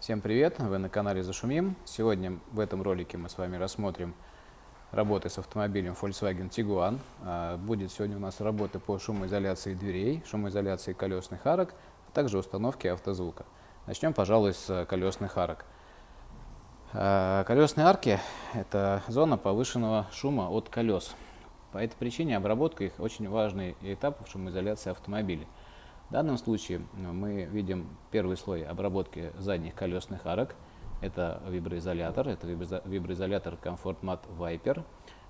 Всем привет! Вы на канале Зашумим. Сегодня в этом ролике мы с вами рассмотрим работы с автомобилем Volkswagen Tiguan. А, будет сегодня у нас работа по шумоизоляции дверей, шумоизоляции колесных арок, а также установке автозвука. Начнем, пожалуй, с колесных арок. А, колесные арки – это зона повышенного шума от колес. По этой причине обработка их очень важный этап в шумоизоляции автомобиля. В данном случае ну, мы видим первый слой обработки задних колесных арок. Это виброизолятор, это виброизолятор Comfort Mat Viper.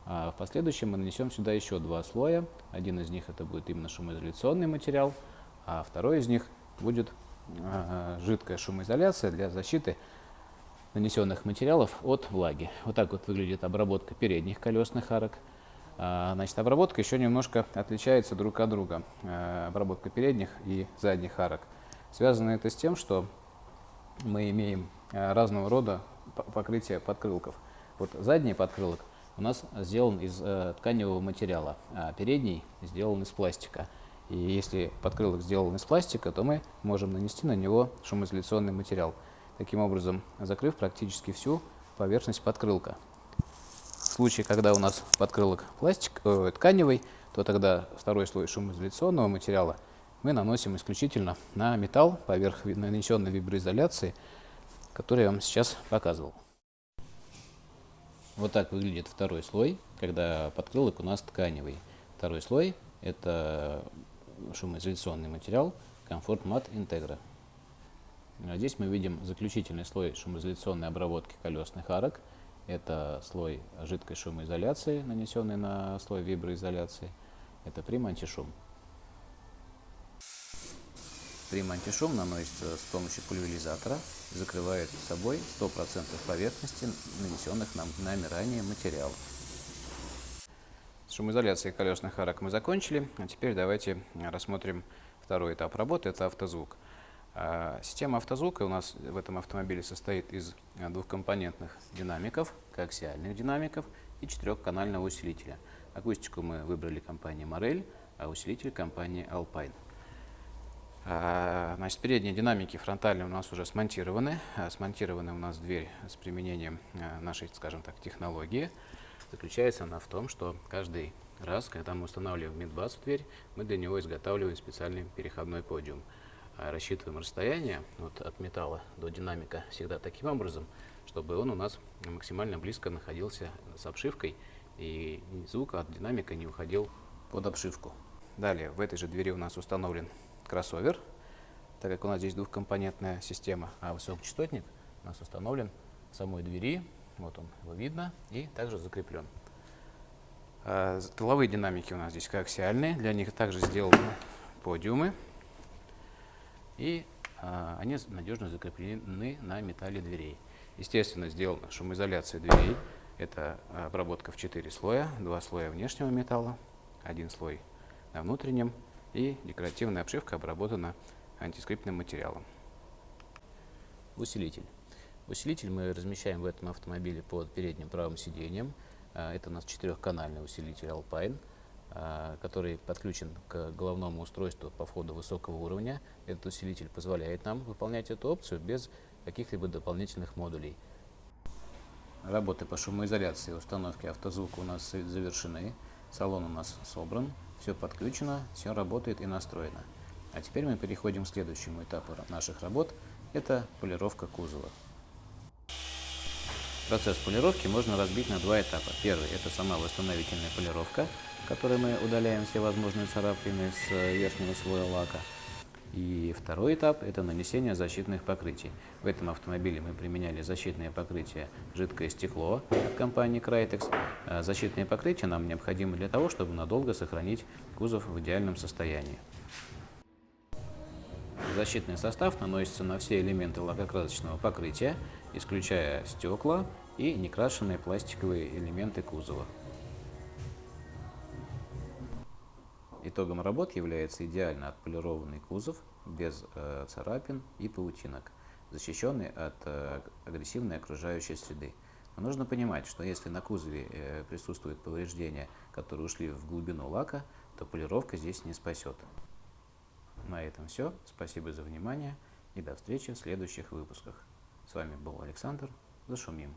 А в последующем мы нанесем сюда еще два слоя. Один из них это будет именно шумоизоляционный материал, а второй из них будет а, жидкая шумоизоляция для защиты нанесенных материалов от влаги. Вот так вот выглядит обработка передних колесных арок. А, значит, обработка еще немножко отличается друг от друга, э, обработка передних и задних арок. Связано это с тем, что мы имеем э, разного рода покрытие подкрылков. Вот задний подкрылок у нас сделан из э, тканевого материала, а передний сделан из пластика. И если подкрылок сделан из пластика, то мы можем нанести на него шумоизоляционный материал, таким образом закрыв практически всю поверхность подкрылка. Случае, когда у нас подкрылок пластик, э, тканевый, то тогда второй слой шумоизоляционного материала мы наносим исключительно на металл поверх нанесенной виброизоляции, который я вам сейчас показывал. Вот так выглядит второй слой, когда подкрылок у нас тканевый. Второй слой – это шумоизоляционный материал Comfort Mat Integra. Здесь мы видим заключительный слой шумоизоляционной обработки колесных арок – это слой жидкой шумоизоляции, нанесенный на слой виброизоляции. Это прим-антишум. Прим-антишум наносится с помощью пульверизатора, закрывает собой 100% поверхности нанесенных нам нами ранее материалов. С шумоизоляцией колесных арок мы закончили, а теперь давайте рассмотрим второй этап работы, это автозвук. А, система автозвука у нас в этом автомобиле состоит из а, двухкомпонентных динамиков, коаксиальных динамиков и четырехканального усилителя. Акустику мы выбрали компании Morel, а усилитель компании Alpine. А, значит, передние динамики фронтальные у нас уже смонтированы. Смонтированы у нас дверь с применением нашей, скажем так, технологии. Заключается она в том, что каждый раз, когда мы устанавливаем мидбас в дверь, мы для него изготавливаем специальный переходной подиум. А рассчитываем расстояние вот, от металла до динамика всегда таким образом, чтобы он у нас максимально близко находился с обшивкой и звук от динамика не уходил под обшивку. Далее в этой же двери у нас установлен кроссовер, так как у нас здесь двухкомпонентная система, а высокочастотник у нас установлен в самой двери, вот он его видно, и также закреплен. А, динамики у нас здесь коаксиальные, для них также сделаны подиумы и а, они надежно закреплены на металле дверей. Естественно, сделана шумоизоляция дверей. Это обработка в 4 слоя, два слоя внешнего металла, один слой на внутреннем и декоративная обшивка обработана антискриптным материалом. Усилитель. Усилитель мы размещаем в этом автомобиле под передним правым сиденьем. А, это у нас четырехканальный усилитель Alpine. А, который подключен к головному устройству по входу высокого уровня. Этот усилитель позволяет нам выполнять эту опцию без каких-либо дополнительных модулей. Работы по шумоизоляции и установке автозвука у нас завершены. Салон у нас собран, все подключено, все работает и настроено. А теперь мы переходим к следующему этапу наших работ. Это полировка кузова. Процесс полировки можно разбить на два этапа. Первый – это сама восстановительная полировка, которой мы удаляем все возможные царапины с э, верхнего слоя лака. И второй этап – это нанесение защитных покрытий. В этом автомобиле мы применяли защитное покрытие жидкое стекло от компании Crytex. Э, защитные покрытия нам необходимы для того, чтобы надолго сохранить кузов в идеальном состоянии. Защитный состав наносится на все элементы лакокрасочного покрытия, исключая стекла и некрашенные пластиковые элементы кузова. Итогом работ является идеально отполированный кузов без э, царапин и паутинок, защищенный от э, агрессивной окружающей среды. Но нужно понимать, что если на кузове э, присутствуют повреждения, которые ушли в глубину лака, то полировка здесь не спасет. На этом все. Спасибо за внимание и до встречи в следующих выпусках. С вами был Александр. Зашумим.